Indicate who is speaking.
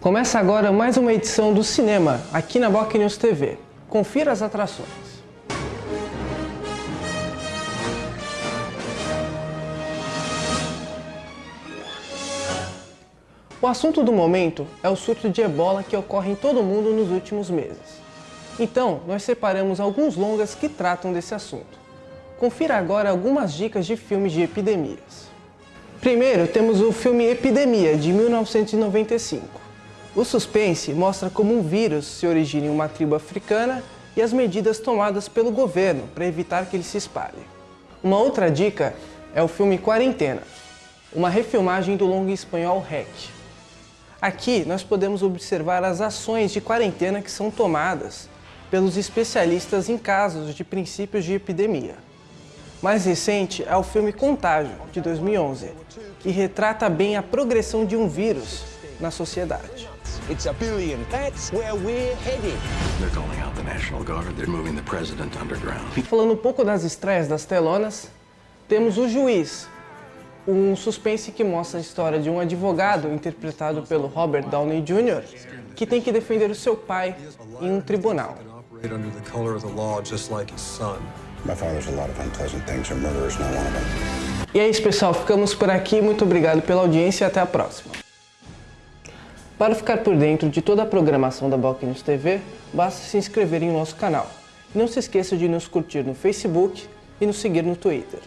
Speaker 1: Começa agora mais uma edição do cinema aqui na Boc News TV. Confira as atrações. O assunto do momento é o surto de ebola que ocorre em todo o mundo nos últimos meses. Então, nós separamos alguns longas que tratam desse assunto. Confira agora algumas dicas de filmes de epidemias. Primeiro, temos o filme Epidemia, de 1995. O suspense mostra como um vírus se origina em uma tribo africana e as medidas tomadas pelo governo para evitar que ele se espalhe. Uma outra dica é o filme Quarentena, uma refilmagem do longo espanhol REC. Aqui nós podemos observar as ações de quarentena que são tomadas pelos especialistas em casos de princípios de epidemia. Mais recente é o filme Contágio, de 2011, que retrata bem a progressão de um vírus na sociedade.
Speaker 2: It's a billion. That's where we're headed.
Speaker 3: They're calling out the National Guard. They're moving the president underground.
Speaker 1: Falando um pouco das estreias das telonas, temos O Juiz, um suspense que mostra a história de um advogado interpretado pelo Robert Downey Jr., que tem que defender o seu pai em um tribunal.
Speaker 4: operate under the color of the law just like his son.
Speaker 5: My father's a lot of unpleasant things, and murder is not one of them.
Speaker 1: E é isso, pessoal. Ficamos por aqui. Muito obrigado pela audiência e até a próxima. Para ficar por dentro de toda a programação da Boc News TV, basta se inscrever em nosso canal. Não se esqueça de nos curtir no Facebook e nos seguir no Twitter.